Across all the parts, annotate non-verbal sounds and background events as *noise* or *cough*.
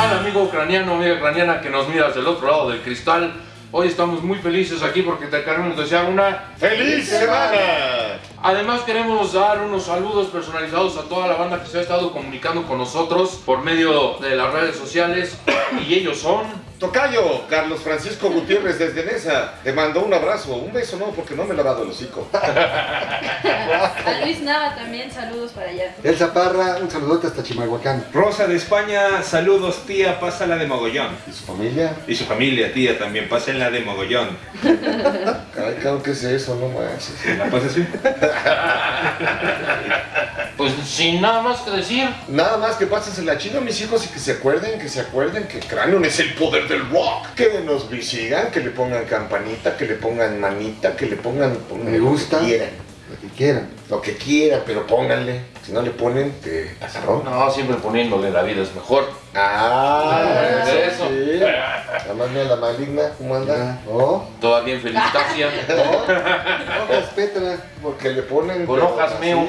tal amigo ucraniano, amiga ucraniana que nos miras del otro lado del cristal? Hoy estamos muy felices aquí porque te queremos desear una ¡Feliz semana! Además queremos dar unos saludos personalizados a toda la banda que se ha estado comunicando con nosotros por medio de las redes sociales y ellos son... Tocayo, Carlos Francisco Gutiérrez desde Nesa, te mando un abrazo, un beso no, porque no me he lavado el hocico. *laughs* A Luis Nava también, saludos para allá. Elsa Parra, un saludote hasta Chimalhuacán. Rosa de España, saludos tía, pásala de mogollón. ¿Y su familia? Y su familia, tía, también, pásenla de mogollón. *laughs* Ay, claro que es eso, no manches. ¿La pasas así? *laughs* Pues sin nada más que decir, Nada más que pásensela chino a mis hijos y que se acuerden, que se acuerden que Cranion es el poder del rock. Que nos visigan, que le pongan campanita, que le pongan manita, que le pongan, Me lo que gusta. quieran. Lo que quieran. Lo que quieran, pero pónganle. Si no le ponen, te azarrón. no, siempre poniéndole la vida es mejor. Ah, Eso. sí. La la maligna, ¿cómo anda? ¿No? Toda bien felicitacia. Hojas Petra. Porque le ponen... Con hojas meo. *laughs*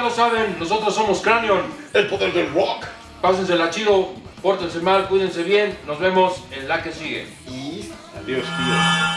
ya lo saben, nosotros somos Cranion. El poder del rock. Pásensela chido, pórtense mal, cuídense bien. Nos vemos en la que sigue. Y Adiós, tío.